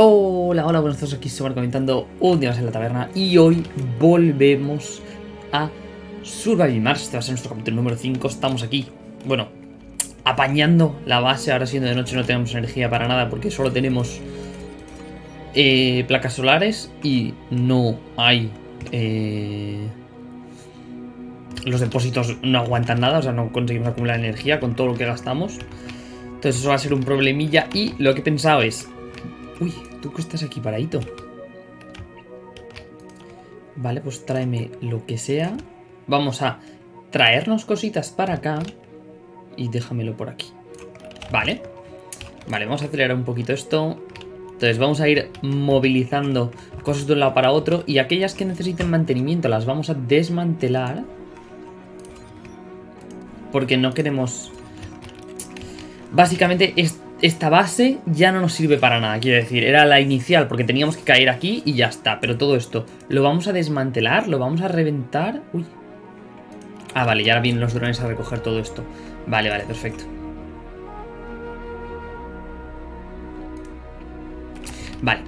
Hola, hola, buenos días, aquí Somar comentando un día más en la taberna y hoy volvemos a Surviving Mars, este va a ser nuestro capítulo número 5, estamos aquí, bueno, apañando la base, ahora siendo de noche no tenemos energía para nada porque solo tenemos eh, placas solares y no hay... Eh, los depósitos no aguantan nada, o sea, no conseguimos acumular energía con todo lo que gastamos. Entonces eso va a ser un problemilla y lo que he pensado es... Uy, tú que estás aquí paradito. Vale, pues tráeme lo que sea. Vamos a traernos cositas para acá. Y déjamelo por aquí. Vale. Vale, vamos a acelerar un poquito esto. Entonces vamos a ir movilizando cosas de un lado para otro. Y aquellas que necesiten mantenimiento las vamos a desmantelar. Porque no queremos... Básicamente esta base ya no nos sirve para nada, quiero decir, era la inicial porque teníamos que caer aquí y ya está, pero todo esto lo vamos a desmantelar, lo vamos a reventar, uy. Ah, vale, ya vienen los drones a recoger todo esto. Vale, vale, perfecto. Vale.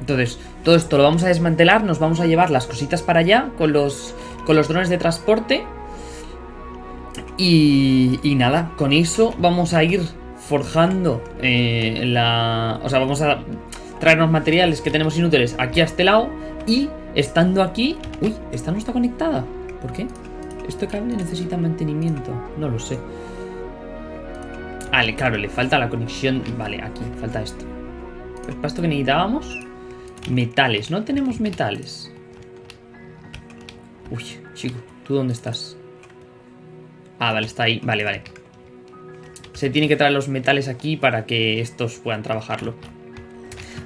Entonces, todo esto lo vamos a desmantelar, nos vamos a llevar las cositas para allá con los, con los drones de transporte. Y, y nada, con eso vamos a ir forjando eh, la... O sea, vamos a traernos materiales que tenemos inútiles aquí a este lado y estando aquí... Uy, esta no está conectada. ¿Por qué? ¿Este cable necesita mantenimiento? No lo sé. Vale, claro, le falta la conexión... Vale, aquí, falta esto. Para esto que necesitábamos... Metales, no tenemos metales. Uy, chico, ¿tú dónde estás? Ah, vale, está ahí. Vale, vale. Se tiene que traer los metales aquí para que estos puedan trabajarlo.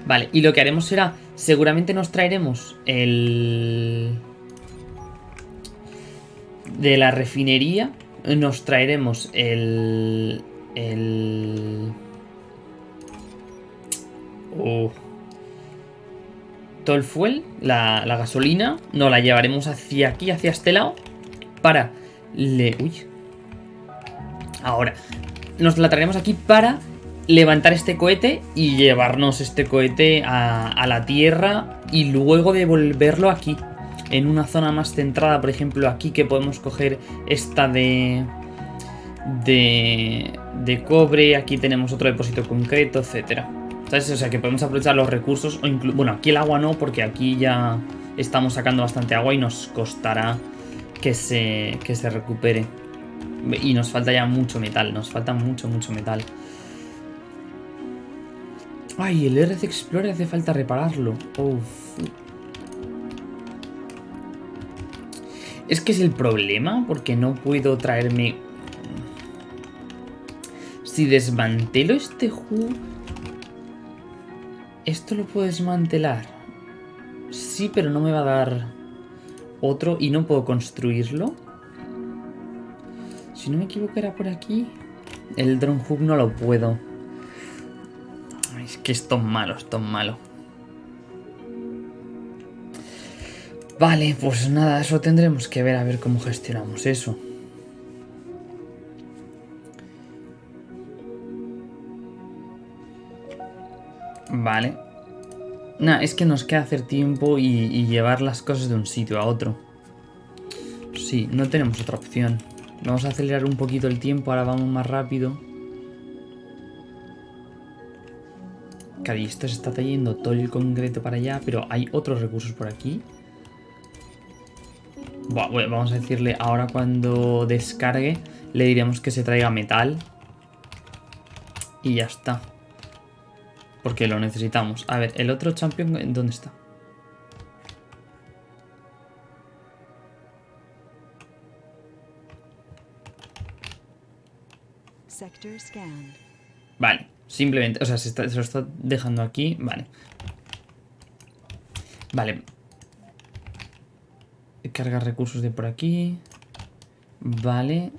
Vale, y lo que haremos será... Seguramente nos traeremos el... De la refinería nos traeremos el... El... Oh. Todo el fuel, la, la gasolina, nos la llevaremos hacia aquí, hacia este lado, para... Le... Uy, Ahora, nos la traeremos aquí para levantar este cohete y llevarnos este cohete a, la Tierra y luego devolverlo aquí. En una zona más centrada, por ejemplo aquí que podemos coger esta de... De, de cobre, aquí tenemos otro depósito concreto, etcétera. O sea que podemos aprovechar los recursos, o bueno, aquí el agua no, porque aquí ya estamos sacando bastante agua y nos costará que se, que se recupere. Y nos falta ya mucho metal, nos falta mucho, mucho metal. Ay, el RC Explorer hace falta repararlo. Es que es el problema, porque no puedo traerme... Si desmantelo este juego... Esto lo puedo desmantelar. Sí, pero no me va a dar otro y no puedo construirlo. Si no me equivoco era por aquí. El drone hook no lo puedo. Es que es malo, esto es malo. Vale, pues nada, eso tendremos que ver a ver cómo gestionamos eso. Vale. Nada, es que nos queda hacer tiempo y llevar las cosas de un sitio a otro. Sí, no tenemos otra opción. Vamos a acelerar un poquito el tiempo, ahora vamos más rápido. Cari, esto se está trayendo todo el concreto para allá, pero hay otros recursos por aquí. vamos a decirle ahora cuando descargue, le diremos que se traiga metal. Y ya está. Porque lo necesitamos. A ver, el otro champion, ¿dónde está? Vale, simplemente, o sea, se, lo está dejando aquí, vale. Vale. Carga recursos de por aquí. Vale.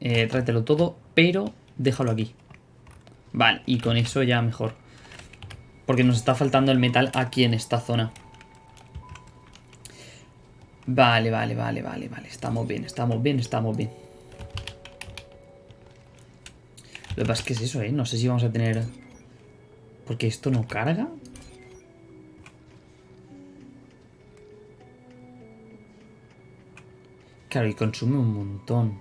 Eh, tráetelo todo, pero déjalo aquí. Vale, y con eso ya mejor. Porque nos está faltando el metal aquí en esta zona. Vale, vale, vale, vale, vale. Estamos bien, estamos bien, estamos bien. Lo que pasa es que es eso, ¿eh? No sé si vamos a tener... Porque esto no carga. Claro, y consume un montón.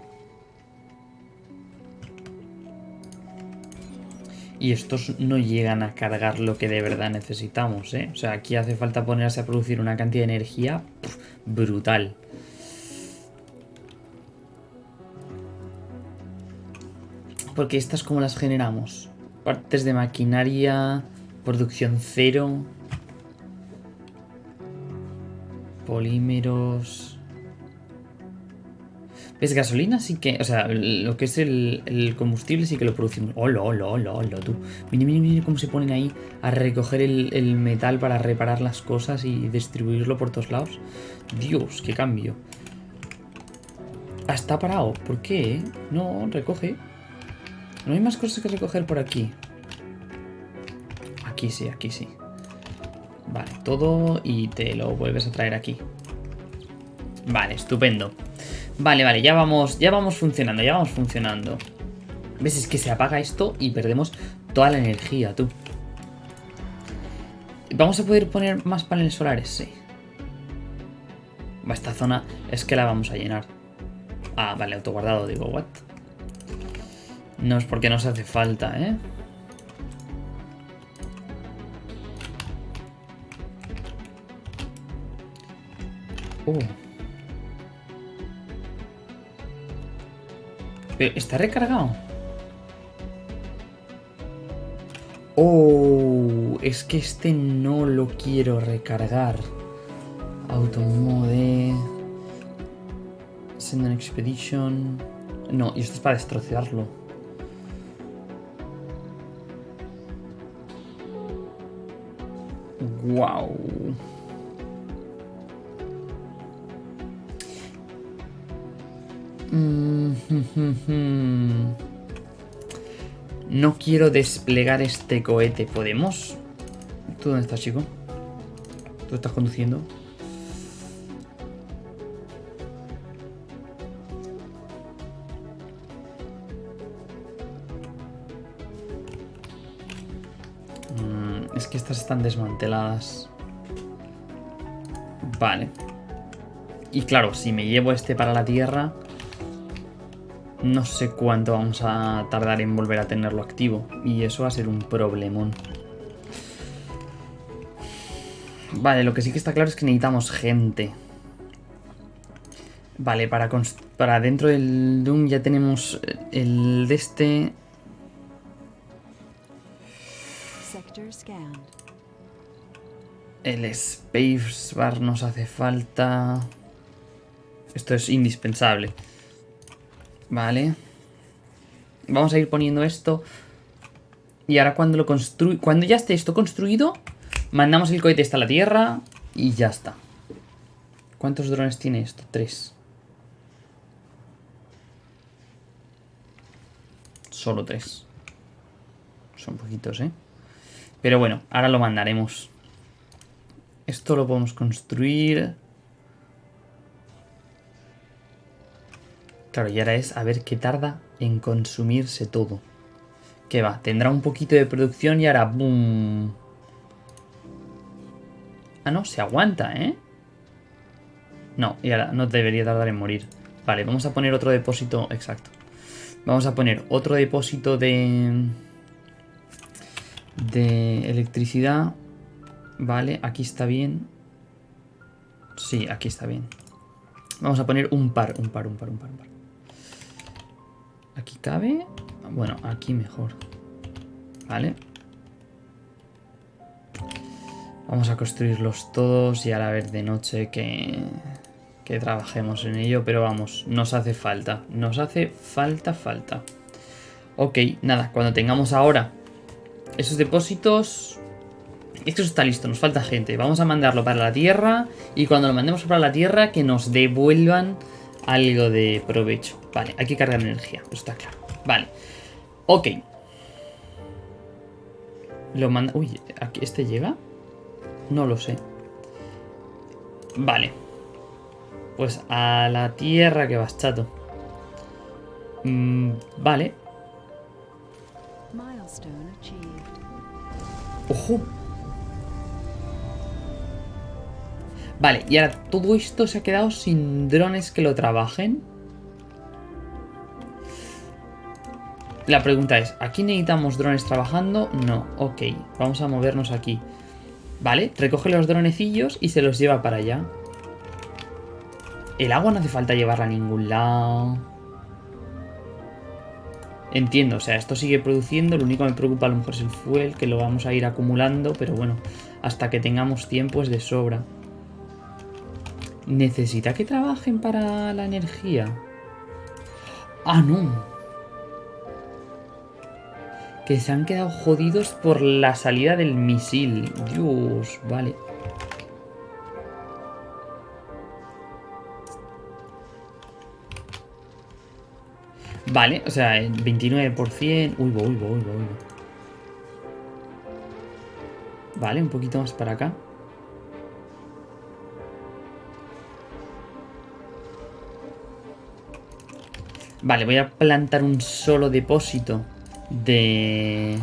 Y estos no llegan a cargar lo que de verdad necesitamos, ¿eh? O sea, aquí hace falta ponerse a producir una cantidad de energía brutal. Porque estas como las generamos. Partes de maquinaria, producción cero. Polímeros... ¿Ves? Gasolina sí que... O sea, lo que es el, combustible sí que lo producimos. ¡Hola, hola, hola, hola, tú! Mira, mira, mira cómo se ponen ahí a recoger el, el metal para reparar las cosas y distribuirlo por todos lados. Dios, qué cambio. Ah, está parado. ¿Por qué? No, recoge. No hay más cosas que recoger por aquí. Aquí sí, aquí sí. Vale, todo y te lo vuelves a traer aquí. Vale, estupendo. Vale, vale, ya vamos, ya vamos funcionando, ya vamos funcionando. ¿Ves? Es que se apaga esto y perdemos toda la energía, tú. ¿Vamos a poder poner más paneles solares? Sí. Esta zona es que la vamos a llenar. Ah, vale, autoguardado, digo, what? No es porque nos hace falta, ¿eh? Uh. ¿Está recargado? Oh, es que este no lo quiero recargar. Automode. Send an expedition. No, y esto es para destrozarlo. Wow. No quiero desplegar este cohete. ¿Podemos? ¿Tú dónde estás, chico? ¿Tú estás conduciendo? Están desmanteladas. Vale. Y claro, si me llevo este para la Tierra, no sé cuánto vamos a tardar en volver a tenerlo activo. Y eso va a ser un problemón. Vale, lo que sí que está claro es que necesitamos gente. Vale, para, para dentro del Doom ya tenemos el de este... El Space Bar nos hace falta... Esto es indispensable. Vale. Vamos a ir poniendo esto. Y ahora cuando lo construy... Cuando ya esté esto construido, mandamos el cohete hasta la Tierra y ya está. ¿Cuántos drones tiene esto? Tres. Solo tres. Son poquitos, ¿eh? Pero bueno, ahora lo mandaremos. Esto lo podemos construir... Claro, y ahora es a ver qué tarda en consumirse todo. ¿Qué va? Tendrá un poquito de producción y ahora ¡boom! Ah, no, se aguanta, ¿eh? No, y ahora no debería tardar en morir. Vale, vamos a poner otro depósito, exacto. Vamos a poner otro depósito de... De electricidad. Vale, aquí está bien. Sí, aquí está bien. Vamos a poner un par, un par, un par, un par, un par. Aquí cabe. Bueno, aquí mejor. Vale. Vamos a construirlos todos y ahora ver de noche que, que trabajemos en ello. Pero vamos, nos hace falta. Nos hace falta, falta. Ok, nada, cuando tengamos ahora esos depósitos... Esto está listo, nos falta gente. Vamos a mandarlo para la Tierra y cuando lo mandemos para la Tierra que nos devuelvan algo de provecho. Vale, hay que cargar energía, eso está claro. Vale, ok. Lo manda... Uy, ¿aquí ¿este llega? No lo sé. Vale. Pues a la tierra que vas, chato. Mm, vale. ¡Ojo! Vale, y ahora todo esto se ha quedado sin drones que lo trabajen. La pregunta es, ¿aquí necesitamos drones trabajando? No, ok, vamos a movernos aquí. Vale, recoge los dronecillos y se los lleva para allá. El agua no hace falta llevarla a ningún lado. Entiendo, o sea, esto sigue produciendo, lo único que me preocupa a lo mejor es el fuel, que lo vamos a ir acumulando, pero bueno, hasta que tengamos tiempo es de sobra. ¿Necesita que trabajen para la energía? Ah, no. Que se han quedado jodidos por la salida del misil. Dios, vale. Vale, o sea, el 29%... Uy, uy, uy, uy, uy. Vale, un poquito más para acá. Vale, voy a plantar un solo depósito de...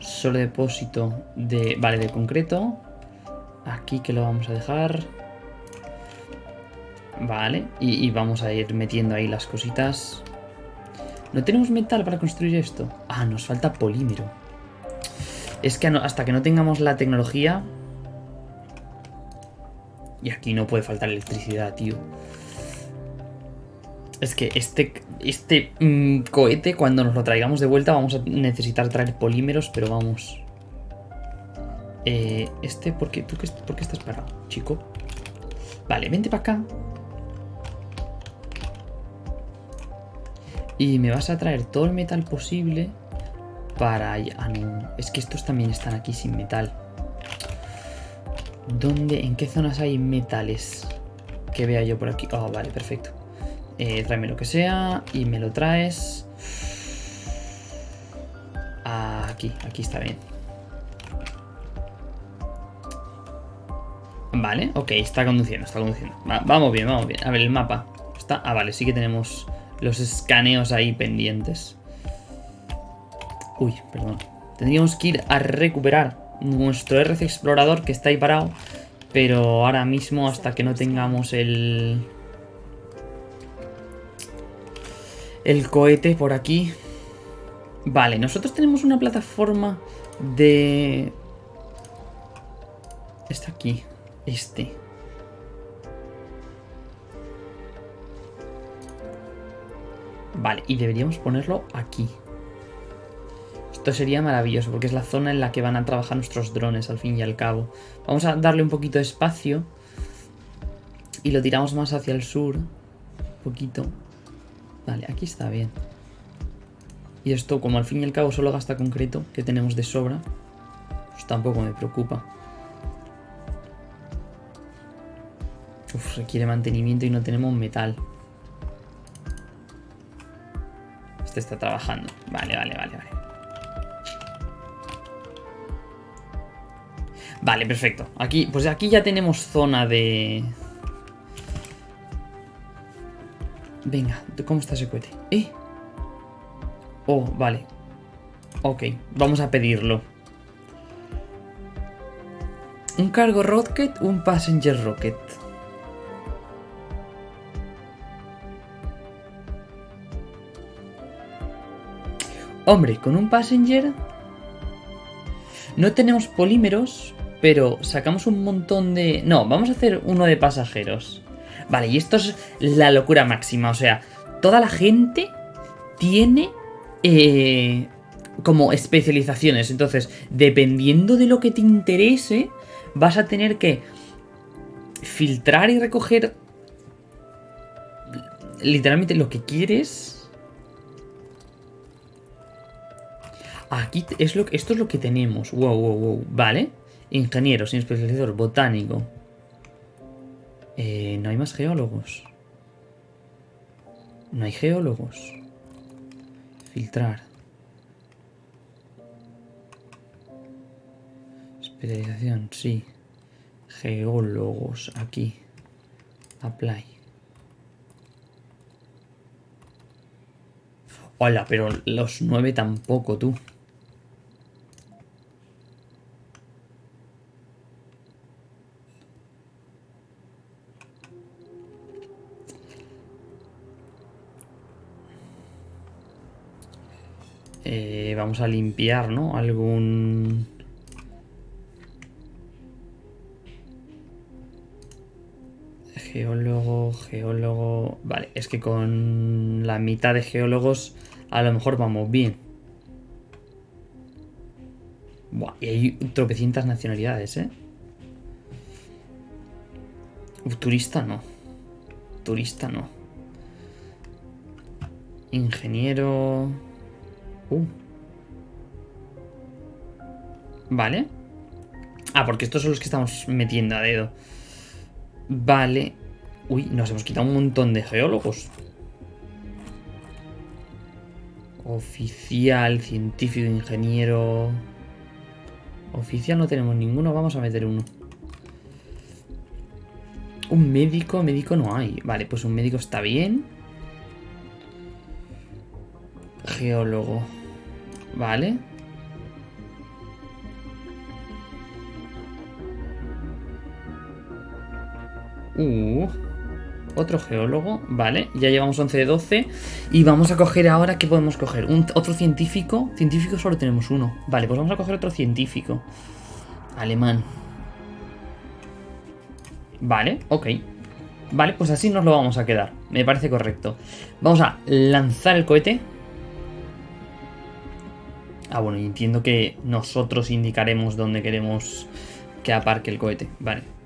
Solo depósito de... Vale, de concreto. Aquí que lo vamos a dejar. Vale, y, vamos a ir metiendo ahí las cositas. ¿No tenemos metal para construir esto? Ah, nos falta polímero. Es que hasta que no tengamos la tecnología... Y aquí no puede faltar electricidad, tío. Es que este, este mm, cohete, cuando nos lo traigamos de vuelta, vamos a necesitar traer polímeros, pero vamos... Eh, este, ¿por qué, ¿tú qué, ¿por qué estás parado, chico? Vale, vente para acá. Y me vas a traer todo el metal posible para... Es que estos también están aquí sin metal. ¿Dónde? ¿En qué zonas hay metales? Que vea yo por aquí. Oh, vale, perfecto. Eh, tráeme lo que sea y me lo traes. Aquí, aquí está bien. Vale, ok, está conduciendo, está conduciendo. vamos bien, vamos bien. A ver, el mapa. Está... Ah, vale, sí que tenemos los escaneos ahí pendientes. Uy, perdón. Tendríamos que ir a recuperar nuestro RC Explorador que está ahí parado. Pero ahora mismo hasta que no tengamos el... El cohete por aquí. Vale, nosotros tenemos una plataforma de... Está aquí. Este. Vale, y deberíamos ponerlo aquí. Esto sería maravilloso porque es la zona en la que van a trabajar nuestros drones al fin y al cabo. Vamos a darle un poquito de espacio. Y lo tiramos más hacia el sur. Un poquito. Vale, aquí está bien. Y esto, como al fin y al cabo solo gasta concreto, que tenemos de sobra, pues tampoco me preocupa. Uf, requiere mantenimiento y no tenemos metal. está trabajando. Vale, vale, vale, vale. Vale, perfecto. Aquí, pues aquí ya tenemos zona de... Venga, ¿cómo está ese cohete? ¿Eh? Oh, vale. Ok, vamos a pedirlo. Un cargo rocket, un passenger rocket. Hombre, con un passenger no tenemos polímeros, pero sacamos un montón de... No, vamos a hacer uno de pasajeros. Vale, y esto es la locura máxima. O sea, toda la gente tiene eh, como especializaciones. Entonces, dependiendo de lo que te interese, vas a tener que filtrar y recoger literalmente lo que quieres Aquí es lo, esto es lo que tenemos. Wow, wow, wow. Vale. Ingeniero, sin especializador, botánico. Eh, no hay más geólogos. No hay geólogos. Filtrar. Especialización, sí. Geólogos, aquí. Apply. Hola, pero los nueve tampoco, tú. Eh, vamos a limpiar, ¿no? Algún... Geólogo, geólogo... Vale, es que con la mitad de geólogos a lo mejor vamos bien. Buah, y hay tropecientas nacionalidades, ¿eh? turista no. Turista no. Ingeniero... Uh. Vale. Ah, porque estos son los que estamos metiendo a dedo. Vale. Uy, nos hemos quitado un montón de geólogos. Oficial, científico, ingeniero... Oficial no tenemos ninguno, vamos a meter uno. Un médico, médico no hay. Vale, pues un médico está bien. Geólogo. Vale. Uh, otro geólogo, vale, ya llevamos 11 de 12 Y vamos a coger ahora, ¿qué podemos coger? ¿Un, ¿Otro científico? Científico solo tenemos uno Vale, pues vamos a coger otro científico Alemán Vale, ok Vale, pues así nos lo vamos a quedar Me parece correcto Vamos a lanzar el cohete Ah, bueno, entiendo que nosotros indicaremos dónde queremos que aparque el cohete Vale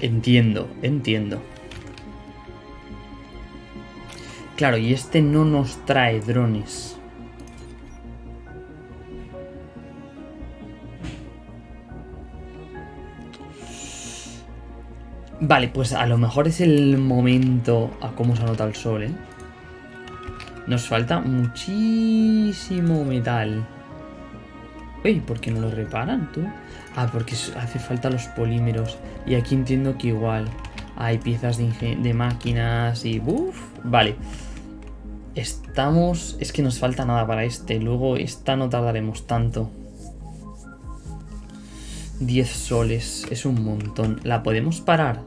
Entiendo, entiendo. Claro, y este no nos trae drones. Vale, pues a lo mejor es el momento a cómo se anota el sol, ¿eh? Nos falta muchísimo metal. Uy, ¿por qué no lo reparan tú? Ah, porque hace falta los polímeros. Y aquí entiendo que igual hay piezas de, máquinas y... Uf, vale. Estamos... Es que nos falta nada para este. Luego esta no tardaremos tanto. 10 soles. Es un montón. ¿La podemos parar?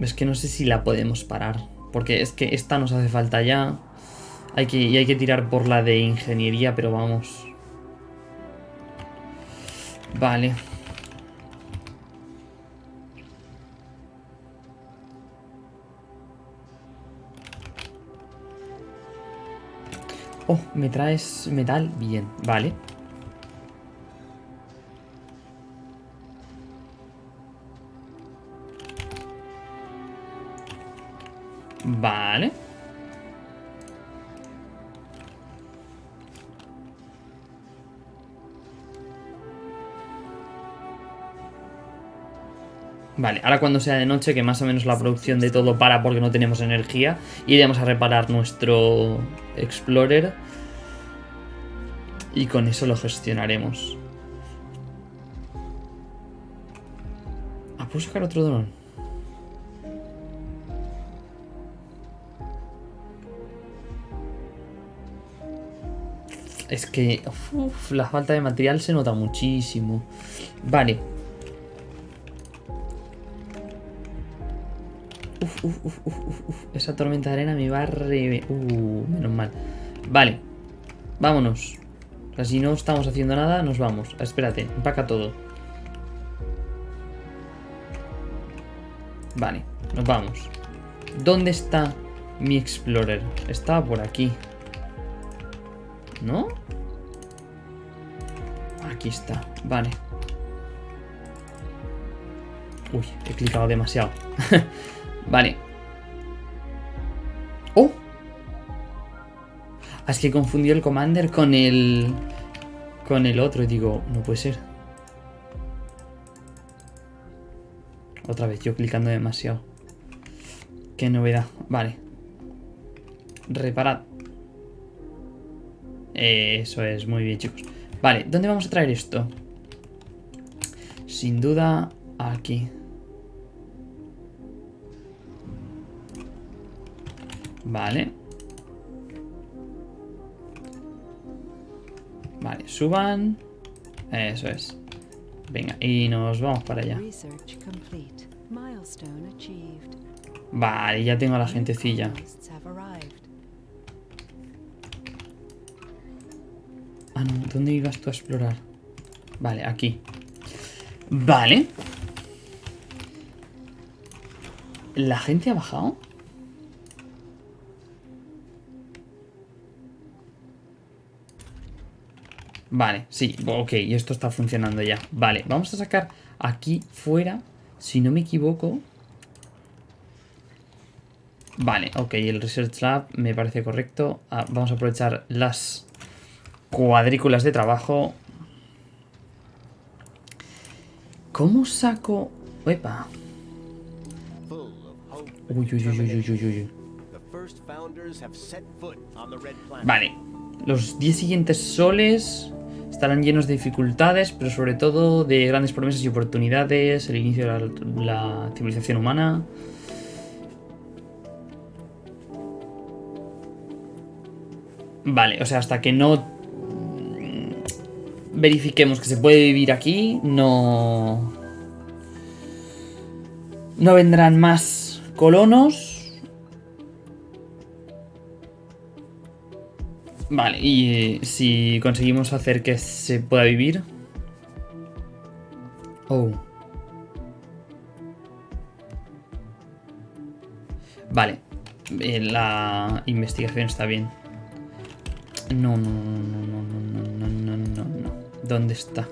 Es que no sé si la podemos parar. Porque es que esta nos hace falta ya. Hay que, y hay que tirar por la de ingeniería, pero vamos. Vale. Oh, me traes metal. Bien, vale. Vale. Vale, ahora cuando sea de noche, que más o menos la producción de todo para porque no tenemos energía, iremos a reparar nuestro Explorer y con eso lo gestionaremos. Ah, ¿puedo sacar otro dron? Es que la falta de material se nota muchísimo. Vale, Uf, uf, uf, Esa tormenta de arena me va a re... Uh, menos mal. Vale. Vámonos. si no estamos haciendo nada, nos vamos. Espérate, empaca todo. Vale, nos vamos. ¿Dónde está mi Explorer? Estaba por aquí. ¿No? Aquí está, vale. Uy, he clicado demasiado. Vale. ¡Oh! Ah, es que confundió el Commander con el... Con el otro y digo, no puede ser. Otra vez, yo clicando demasiado. Qué novedad. Vale. Reparad. Eso es, muy bien chicos. Vale, ¿dónde vamos a traer esto? Sin duda, aquí. Vale. Vale, suban. Eso es. Venga, y nos vamos para allá. Vale, ya tengo a la gentecilla. ¿Dónde ibas tú a explorar? Vale, aquí. Vale. ¿La gente ha bajado? Vale, sí, ok, esto está funcionando ya. Vale, vamos a sacar aquí fuera, si no me equivoco. Vale, ok, el Research Lab me parece correcto. Ah, vamos a aprovechar las cuadrículas de trabajo. ¿Cómo saco...? Epa. Uy, uy, uy, uy, uy, uy. Vale. Los 10 siguientes soles estarán llenos de dificultades, pero sobre todo de grandes promesas y oportunidades. El inicio de la, civilización humana. Vale, o sea, hasta que no verifiquemos que se puede vivir aquí, no... No vendrán más colonos. Vale, y eh, si conseguimos hacer que se pueda vivir... Oh. Vale, eh, la investigación está bien. No, no, no, no. no. ¿Dónde está?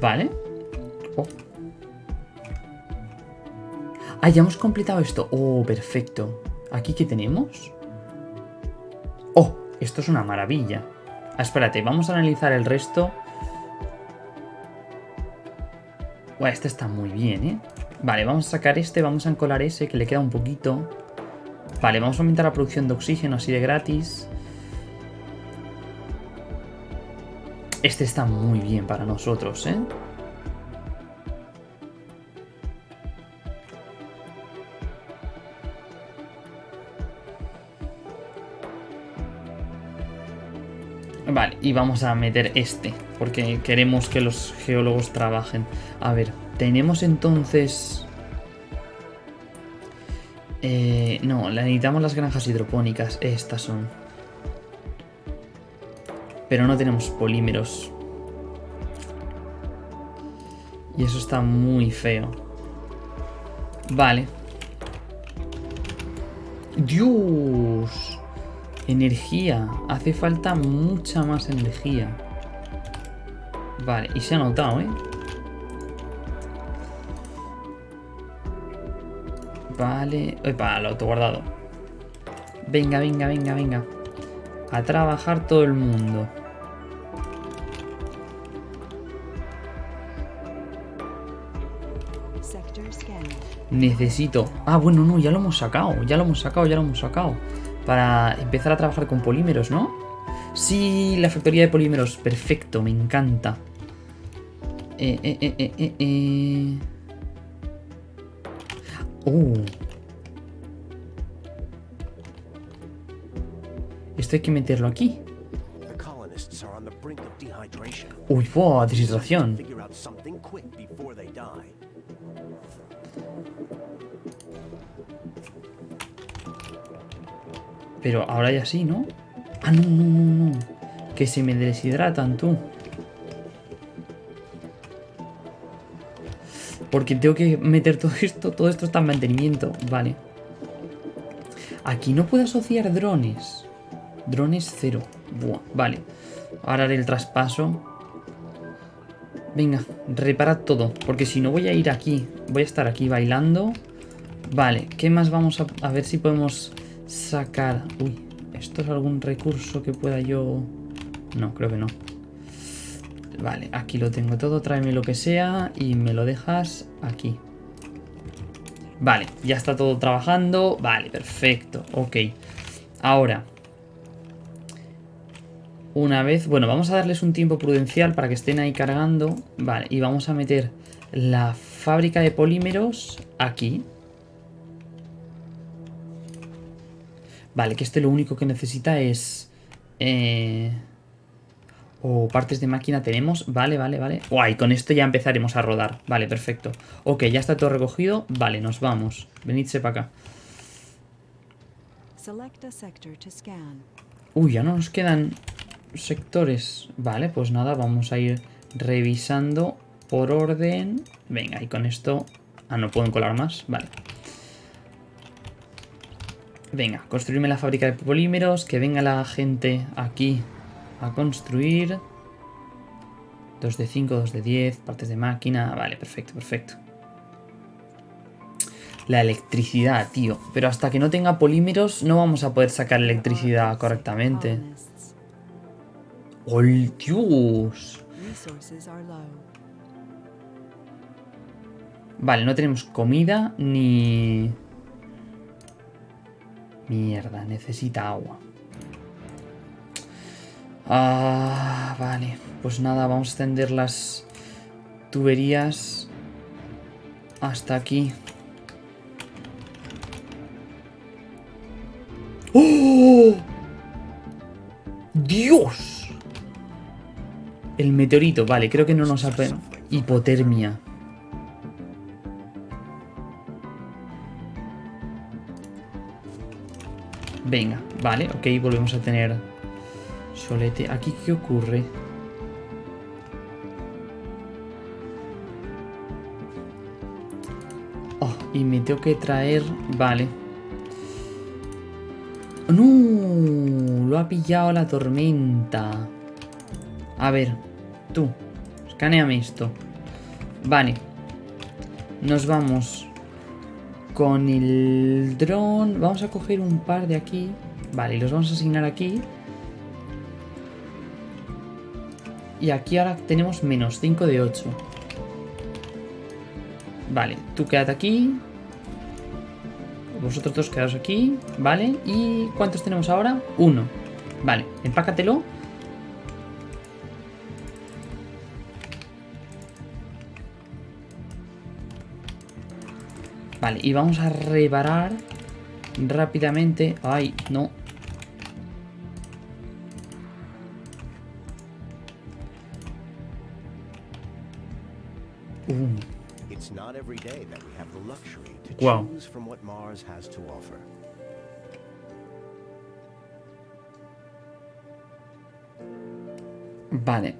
Vale. Oh. Ah, ya hemos completado esto. Oh, perfecto. ¿Aquí qué tenemos? Oh, esto es una maravilla. Ah, espérate, vamos a analizar el resto. Buah, este está muy bien, ¿eh? Vale, vamos a sacar este, vamos a encolar ese, que le queda un poquito. Vale, vamos a aumentar la producción de oxígeno así de gratis. Este está muy bien para nosotros, ¿eh? Vale, y vamos a meter este, porque queremos que los geólogos trabajen. A ver, tenemos entonces... Eh, no, necesitamos las granjas hidropónicas, estas son. Pero no tenemos polímeros. Y eso está muy feo. Vale. Dios. Energía. Hace falta mucha más energía. Vale, y se ha notado, ¿eh? Vale. Epa, el autoguardado. Venga, venga, venga, venga. A trabajar todo el mundo. Necesito... Ah, bueno, no, ya lo hemos sacado. Ya lo hemos sacado, ya lo hemos sacado. Para empezar a trabajar con polímeros, ¿no? Sí, la factoría de polímeros. Perfecto, me encanta. Eh, eh, eh, eh, eh, eh. Uh. Esto hay que meterlo aquí. Uy, wow, deshidratación. Pero ahora ya sí, ¿no? Ah, no, no, no, no. Que se me deshidratan, tú. Porque tengo que meter todo esto. Todo esto está en mantenimiento. Vale. Aquí no puedo asociar drones. Drones cero. Buah, vale. Ahora haré el traspaso. Venga, repara todo. Porque si no voy a ir aquí. Voy a estar aquí bailando. Vale, ¿qué más vamos a, a ver si podemos sacar? Uy, ¿esto es algún recurso que pueda yo...? No, creo que no. Vale, aquí lo tengo todo. Tráeme lo que sea y me lo dejas aquí. Vale, ya está todo trabajando. Vale, perfecto. Ok. Ahora. Una vez... Bueno, vamos a darles un tiempo prudencial para que estén ahí cargando. Vale, y vamos a meter la fábrica de polímeros aquí. Vale, que este lo único que necesita es... Eh... O partes de máquina tenemos. Vale, vale, vale. Guay, con esto ya empezaremos a rodar. Vale, perfecto. Ok, ya está todo recogido. Vale, nos vamos. Venidse para acá. Uy, ya no nos quedan sectores. Vale, pues nada, vamos a ir revisando por orden. Venga, y con esto... Ah, no puedo colar más. Vale. Venga, construirme la fábrica de polímeros. Que venga la gente aquí a construir. 2 de 5, 2 de 10, partes de máquina. Vale, perfecto, perfecto. La electricidad, tío. Pero hasta que no tenga polímeros no vamos a poder sacar electricidad correctamente. ¡Oh, Dios! Vale, no tenemos comida ni... Mierda, necesita agua. Ah, vale. Pues nada, vamos a extender las tuberías hasta aquí. ¡Oh! ¡Dios! El meteorito, vale, creo que no nos ha... pe- Hipotermia. Venga, vale, ok, volvemos a tener solete. ¿Aquí qué ocurre? Oh, y me tengo que traer... Vale. ¡No! Lo ha pillado la tormenta. A ver, tú. Escaneame esto. Vale. Nos vamos con el dron. Vamos a coger un par de aquí. Vale, los vamos a asignar aquí. Y aquí ahora tenemos menos 5 de 8. Vale, tú quédate aquí. Vosotros dos quedaos aquí. Vale, ¿y cuántos tenemos ahora? Uno. Vale, empácatelo. Vale, y vamos a reparar rápidamente. Ay, no. Uh, It's not every day that we have the luxury to Wow. choose from what Mars has to offer. vale.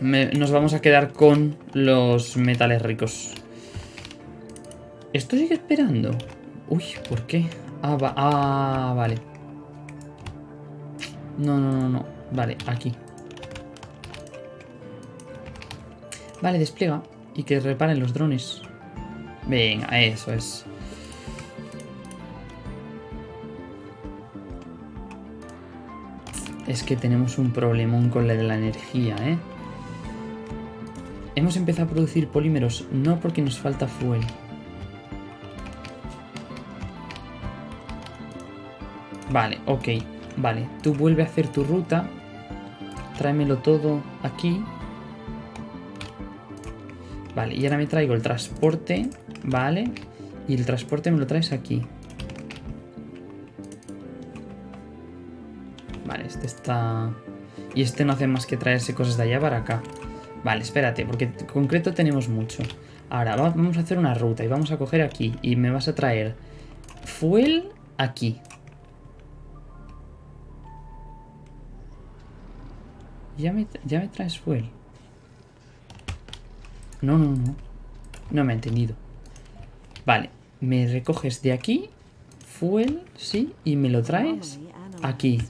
Me- nos vamos a quedar con los metales ricos. ¿Esto sigue esperando? Uy, ¿por qué? Ah, va- ah, vale. No, no, no, no. Vale, aquí. Vale, despliega. Y que reparen los drones. Venga, eso es. Es que tenemos un problemón con la de la energía, ¿eh? Hemos empezado a producir polímeros no porque nos falta fuel. Vale, ok. Vale, tú vuelve a hacer tu ruta. Tráemelo todo aquí. Vale, y ahora me traigo el transporte. Vale. Y el transporte me lo traes aquí. Vale, este está... Y este no hace más que traerse cosas de allá para acá. Vale, espérate, porque en concreto tenemos mucho. Ahora, va- vamos a hacer una ruta y vamos a coger aquí. Y me vas a traer fuel aquí. Ya me, ya me traes fuel. No, no, no. No me ha entendido. Vale, me recoges de aquí, fuel, sí, y me lo traes analyzed. aquí.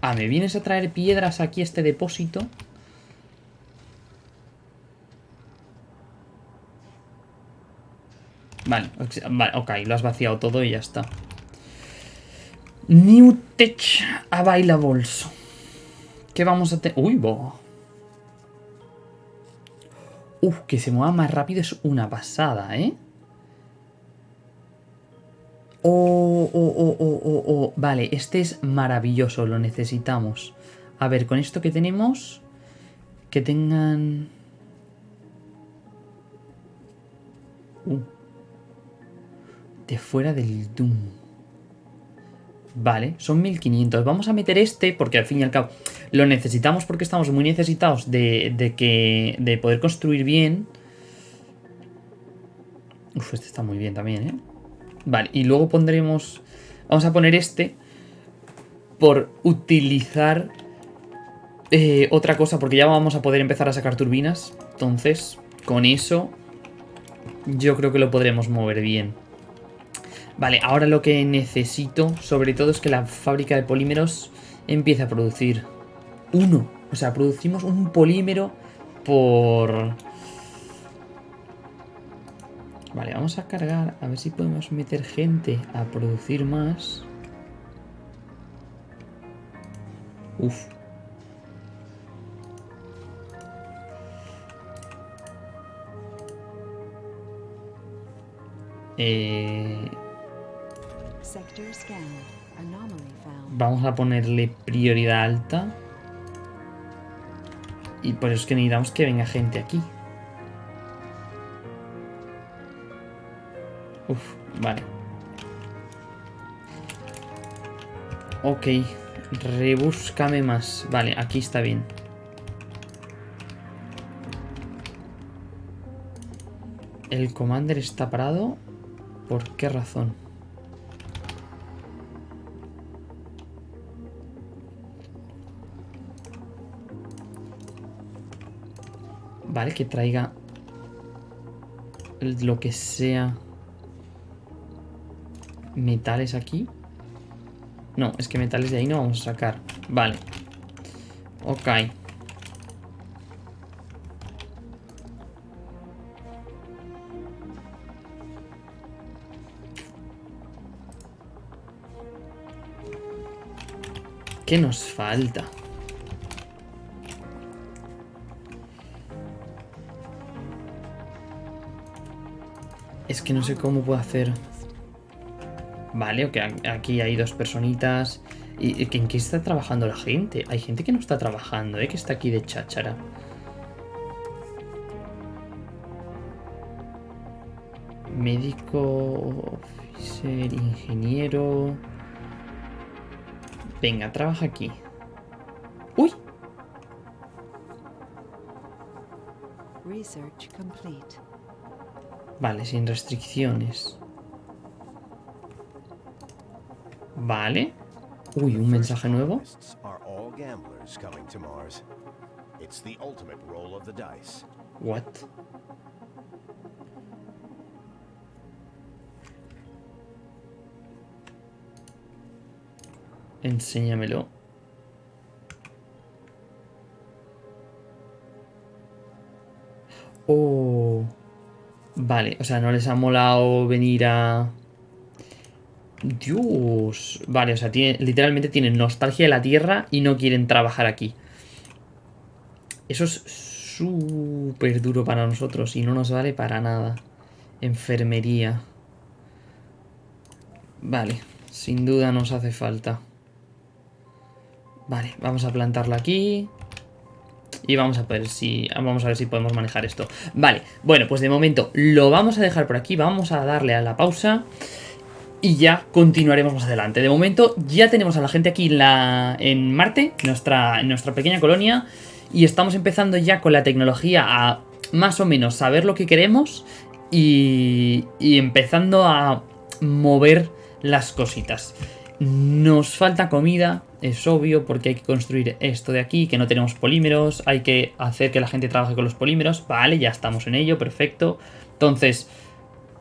Ah, ¿me vienes a traer piedras aquí a este depósito? Vale, ok, lo has vaciado todo y ya está. New Tech Availables. ¿Qué vamos a tener? Uy, bo. Uf, que se mueva más rápido es una pasada, ¿eh? Oh, oh, oh, oh, oh, oh. Vale, este es maravilloso, lo necesitamos. A ver, con esto que tenemos... Que tengan... Uh. De fuera del Doom. Vale, son 1500. Vamos a meter este porque al fin y al cabo lo necesitamos porque estamos muy necesitados de, de que, de poder construir bien. Uf, este está muy bien también, ¿eh? Vale, y luego pondremos... Vamos a poner este por utilizar eh, otra cosa porque ya vamos a poder empezar a sacar turbinas. Entonces, con eso yo creo que lo podremos mover bien. Vale, ahora lo que necesito sobre todo es que la fábrica de polímeros empiece a producir uno. O sea, producimos un polímero por... Vale, vamos a cargar, a ver si podemos meter gente a producir más. Uf. Eh, vamos a ponerle prioridad alta. Y por eso es que necesitamos que venga gente aquí. Uf, vale. Ok, rebúscame más. Vale, aquí está bien. El commander está parado. ¿Por qué razón? Vale, que traiga lo que sea metales aquí. No, es que metales de ahí no vamos a sacar. Vale. Ok. ¿Qué nos falta? Es que no sé cómo puedo hacer. Vale, ok, aquí hay dos personitas. ¿Y en qué está trabajando la gente? Hay gente que no está trabajando, ¿eh? Que está aquí de cháchara. Médico, officer, ingeniero... Venga, trabaja aquí. ¡Uy! Research complete. Vale, sin restricciones. Vale. Uy, un mensaje nuevo. What? Enséñamelo. Oh. Vale, o sea, no les ha molado venir a... Dios. Vale, o sea, tiene, literalmente tienen nostalgia de la Tierra y no quieren trabajar aquí. Eso es súper duro para nosotros y no nos vale para nada. Enfermería. Vale, sin duda nos hace falta. Vale, vamos a plantarla aquí. Y vamos a ver si vamos a ver si podemos manejar esto. Vale, bueno, pues de momento lo vamos a dejar por aquí. Vamos a darle a la pausa. Y ya continuaremos más adelante. De momento ya tenemos a la gente aquí en, la, en Marte, nuestra, en nuestra pequeña colonia. Y estamos empezando ya con la tecnología a más o menos saber lo que queremos. Y, y empezando a mover las cositas. Nos falta comida, es obvio, porque hay que construir esto de aquí, que no tenemos polímeros, hay que hacer que la gente trabaje con los polímeros, vale, ya estamos en ello, perfecto. Entonces,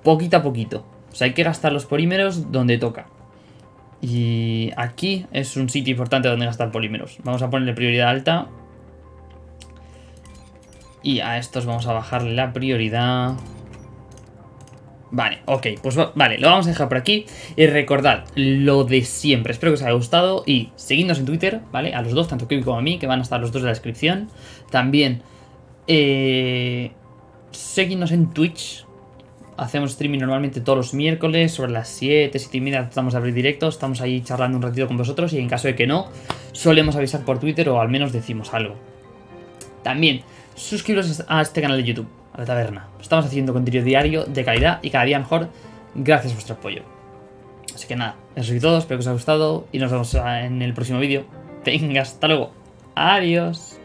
poquito a poquito, o sea, hay que gastar los polímeros donde toca. Y aquí es un sitio importante donde gastar polímeros. Vamos a ponerle prioridad alta. Y a estos vamos a bajarle la prioridad. Vale, ok, pues vale, lo vamos a dejar por aquí. Y recordad lo de siempre. Espero que os haya gustado. Y seguidnos en Twitter, ¿vale? A los dos, tanto Kevin como a mí, que van a estar los dos en la descripción. También, eh, seguidnos en Twitch. Hacemos streaming normalmente todos los miércoles, sobre las 7, 7 y media tratamos de abrir directos. Estamos ahí charlando un ratito con vosotros. Y en caso de que no, solemos avisar por Twitter o al menos decimos algo. También, suscribiros a este canal de YouTube a la taberna. Estamos haciendo contenido diario de calidad y cada día mejor gracias a vuestro apoyo. Así que nada, eso es todo, espero que os haya gustado y nos vemos en el próximo vídeo. Venga, hasta luego. Adiós.